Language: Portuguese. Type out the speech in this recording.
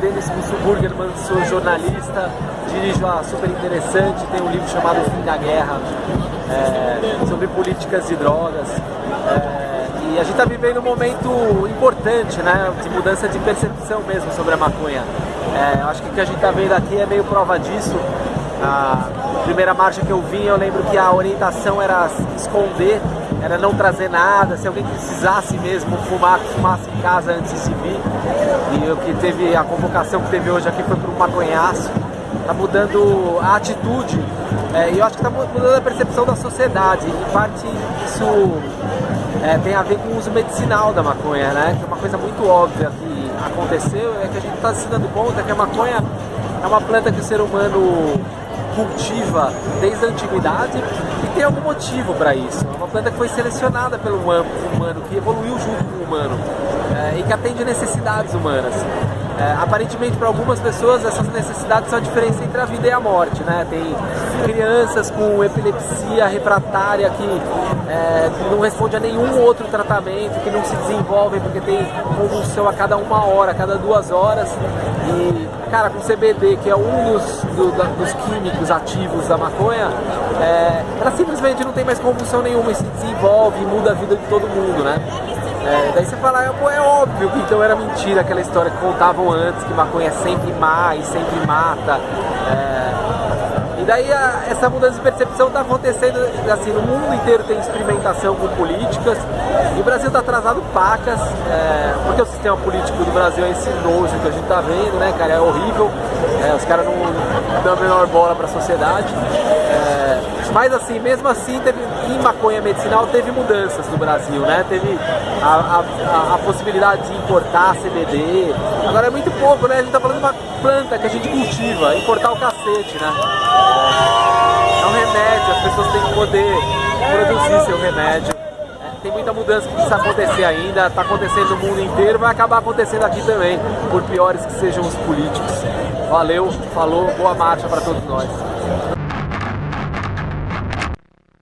Denis Musselburgerman, sou jornalista, dirijo a Super Interessante, tem um livro chamado Fim da Guerra, é, sobre políticas de drogas. É, e a gente está vivendo um momento importante, né, de mudança de percepção mesmo sobre a maconha. É, eu acho que o que a gente está vendo aqui é meio prova disso. Primeira marcha que eu vim, eu lembro que a orientação era esconder, era não trazer nada, se alguém precisasse mesmo fumar, fumasse em casa antes de vir. E o que teve, a convocação que teve hoje aqui foi para um maconhaço. Está mudando a atitude é, e eu acho que está mudando a percepção da sociedade. Em parte isso é, tem a ver com o uso medicinal da maconha, né? Que é uma coisa muito óbvia que aconteceu, é que a gente está se dando conta que a maconha é uma planta que o ser humano cultiva desde a antiguidade e tem algum motivo para isso. É uma planta que foi selecionada pelo humano, que evoluiu junto com o humano é, e que atende necessidades humanas. É, aparentemente para algumas pessoas essas necessidades são a diferença entre a vida e a morte, né? Tem crianças com epilepsia refratária que, é, não responde a nenhum outro tratamento, que não se desenvolvem porque tem convulsão a cada uma hora, a cada duas horas e cara, com CBD, que é um dos, do, da, dos químicos ativos da maconha, é, ela simplesmente não tem mais convulsão nenhuma e se desenvolve e muda a vida de todo mundo, né? É, daí você fala, é, é óbvio que então era mentira aquela história que contavam antes, que maconha sempre má e sempre mata. É, e daí a, essa mudança de percepção está acontecendo, assim, no mundo inteiro tem experimentação com políticas, e o Brasil está atrasado pacas, é, porque o sistema político do Brasil é esse nojo que a gente está vendo, né, cara, é horrível, é, os caras não dão a menor bola para a sociedade. É, mas assim, mesmo assim, teve, em maconha medicinal teve mudanças no Brasil, né? Teve a, a, a, possibilidade de importar CBD. Agora é muito pouco, né? A gente tá falando de uma planta que a gente cultiva, importar o cacete, né? É um remédio, as pessoas têm que poder produzir seu remédio. É, tem muita mudança que precisa acontecer ainda, está acontecendo no mundo inteiro, vai acabar acontecendo aqui também, por piores que sejam os políticos. Valeu, falou, boa marcha para todos nós.